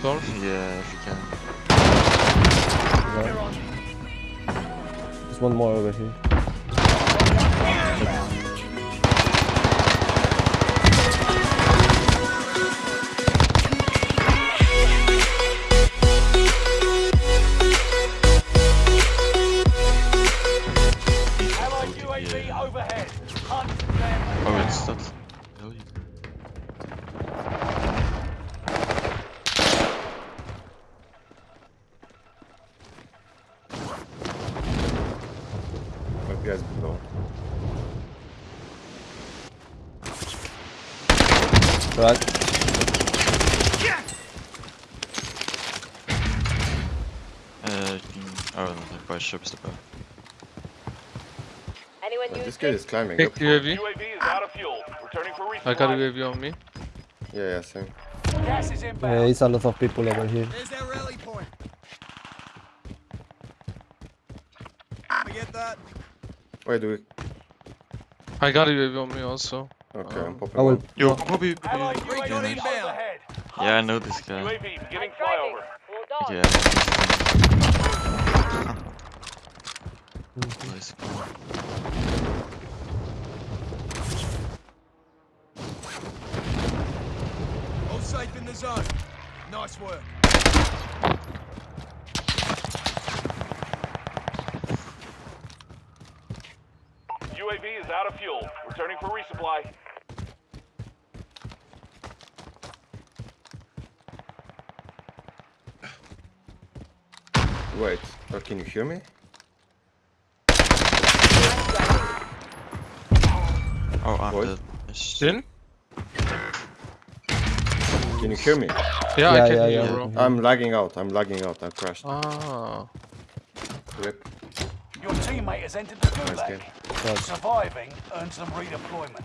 Storm? Yeah, if you can. Yeah. There's one more over here. Five guys below. Right. Uh, you can... Oh, no, the price shop is above. Anyone use this guy is climbing Pick up. UAV. UAV is out of fuel. Returning for resupply. I got UAV on me. Yeah, yeah, same. Gas is Yeah, inbound. it's a lot of people over here. There's their rally point. Forget that. Wait, do we? I got UAV on me also. Okay, I'm Um, popping. I will. one. Yo, Bobby! Allied Recon UAV inbound. overhead. Yeah, I know this guy. UAV beginning I'm driving. flyover. Hold on. Yeah. nice. All safe in the zone. Nice work. UAV is out of fuel. Returning for resupply. Wait, oh, can you hear me? Oh, I'm What? dead. Yes. Can you hear me? Yeah, Yeah, I can yeah, hear yeah. you, bro. I'm lagging out. I'm lagging out. I crashed. Ah. Rip. Your teammate has entered the Nice game. Gulag. Surviving earns them redeployment.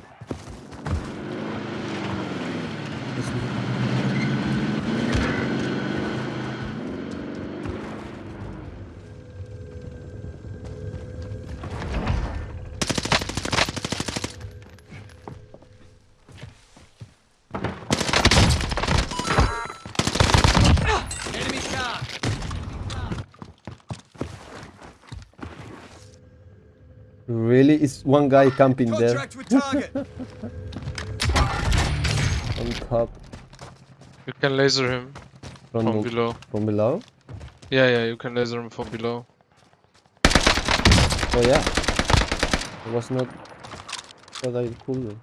Really? Is one guy camping there Contract with target. on top You can laser him from, from below. from below? Yeah, yeah, you can laser him from below. Oh yeah. It was not what I could do.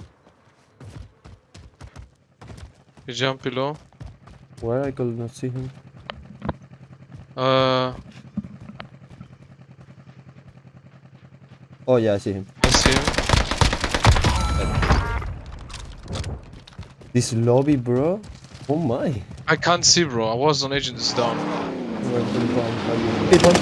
You jump below. Where I could not see him. Uh, Oh yeah, I see him. I see him. This lobby, bro. Oh my. I can't see, bro. I was on agent is down. Where the bomb are you? Hey, bomb.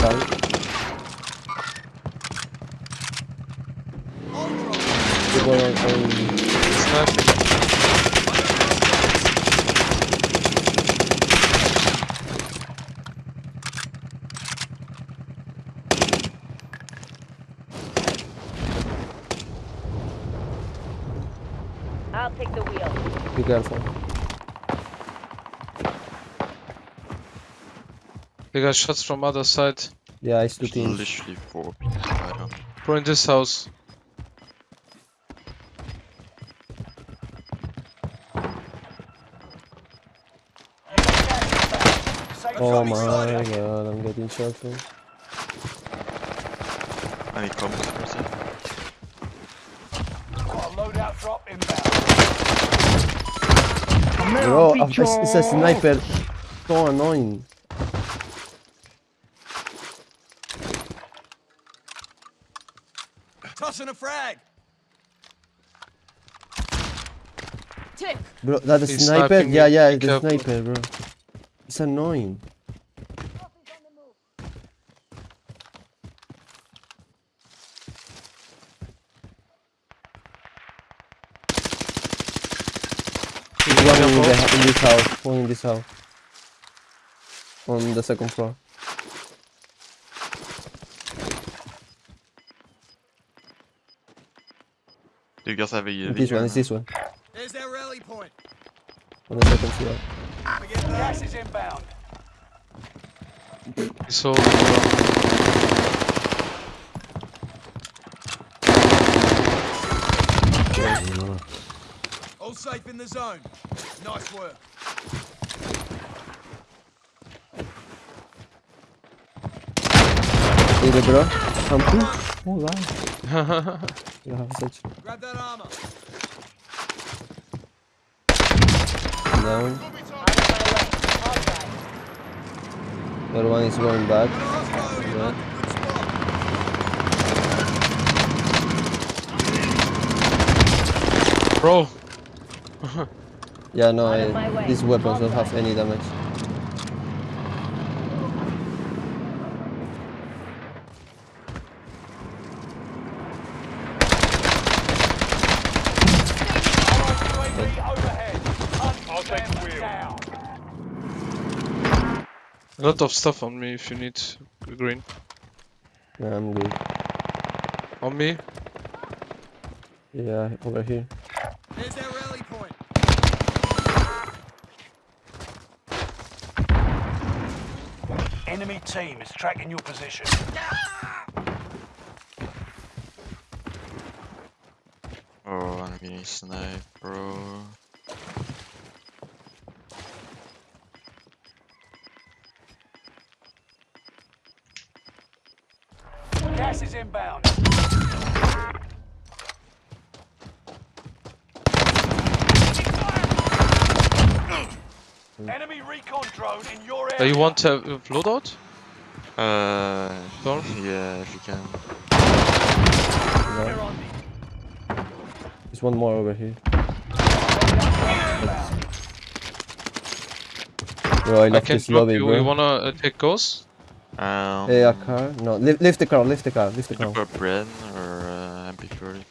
Down. People are on Sniper. I'll take the wheel. Careful. They got shots from other side. Yeah, it's two There's teams. literally four people. I don't. Bro, in this house. Oh my god, I'm getting shot from. I need comments for a sec. Got a loadout drop inbound. Bro, it's, it's a sniper. So annoying. Tossing a frag. Tick. Bro, that He's sniper? Yeah, yeah, be the sniper, bro. It's annoying. One in, the, in this house. One in this house. On the second floor. Do you guys have a UAV? This one, it's this one. There's their rally point. On the second floor. Gas is inbound. He's holding bro. All safe in the zone. Nice work. Hey there, bro. Something? Oh, wow. You have such Grab that armor. down. On my way. All right. The other one is going back. Yeah. Bro, Yeah, no, I, these weapons don't have any damage. UAV overhead. I'll take the wheel. Down. a lot of stuff on me if you need green. Yeah, I'm good. On me? Yeah, over here. There's their rally point. Enemy team is tracking your position. Oh, I'm getting sniped, bro. Gas is inbound. Enemy recon drone in your Uh, area. you want to have a loadout? Uh, Door? yeah, if you can. They're There's one more over here. Bro, I I can this drop lobby, you. bro. You wanna uh, take ghosts? Um, Hey, a car? No, lift, lift the car, lift the car, lift the car. Look for Bren or uh, MP40.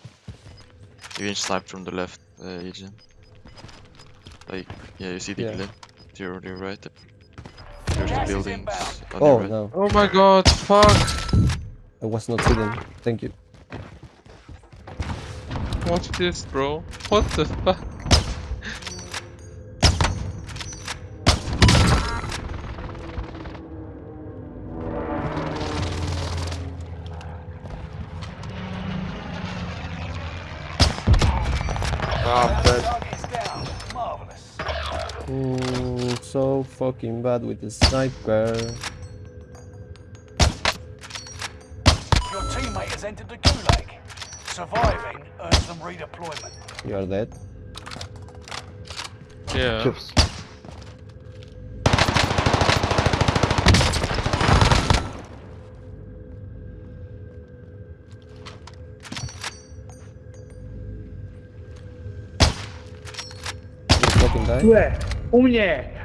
You can snipe from the left, uh, Agent. Like, yeah, you see the Yeah. glint to your, to your right. There's the buildings on Oh, your right. no. Oh my god, fuck! I was not hidden. Thank you. Watch this, bro. What the fuck? Ah, dead. Target's down. Marvelous. So fucking bad with the sniper. Your teammate has entered the gulag. Surviving earns them redeployment. You are dead. Yeah. You fucking die.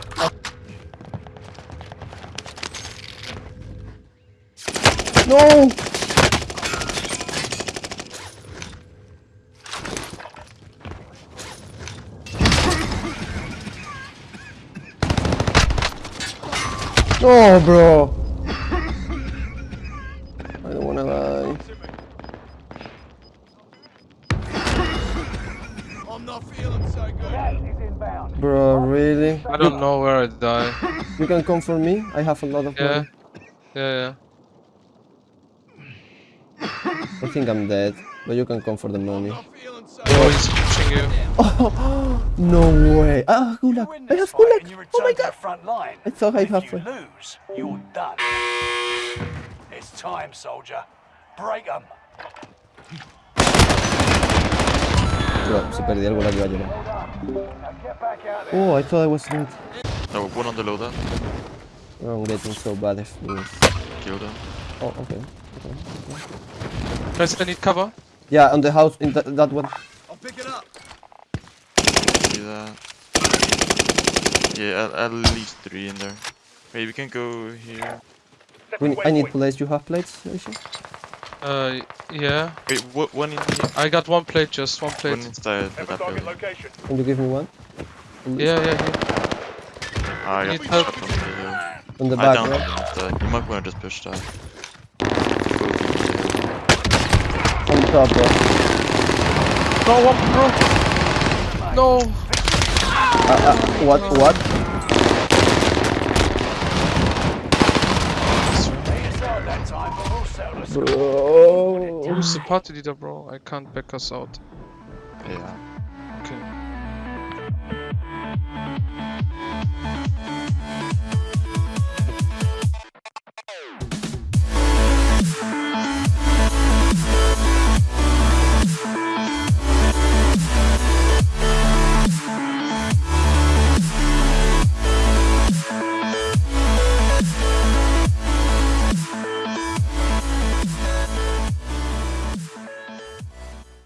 No! No, bro! I don't wanna lie. I'm not feeling so good. Gas is inbound. Bro, really? I don't know where I die. You can come for me? I have a lot of Yeah. money. Yeah, yeah. I think I'm dead, but you can come for the money. Not feeling so Oh, he's pushing you. no way! Ah, You gulag! I have fight gulag! Oh my god! front line. I thought I if have you lose, you're done. It's time, soldier. Break 'em. Bro, se perdió el gulag, iba a llorar. Well done. Now get back out there. Oh, I thought I was dead. No, one on the loadout. Oh, I'm getting so bad if this. Kill them. Oh, okay. Okay. Guys, I need cover. Yeah, on the house, in that, that one. I'll pick it up. See that? Yeah, at, at least three in there. Maybe we can go here. We, I need plates. You have plates, Aisha? Uh, yeah. Wait, what, one in here? I got one plate, just one One plate. inside Have a that target building. location. Can you give me one? On Yeah, yeah, yeah. Ah, I got Need shot help. from the hill. On the I back, downed right? him. You might wanna just push that. On top, bro. No, one, bro. No. What? What? Here's out that time, but we'll settle this. Bro. Who's the party leader, bro? I can't back us out. Yeah.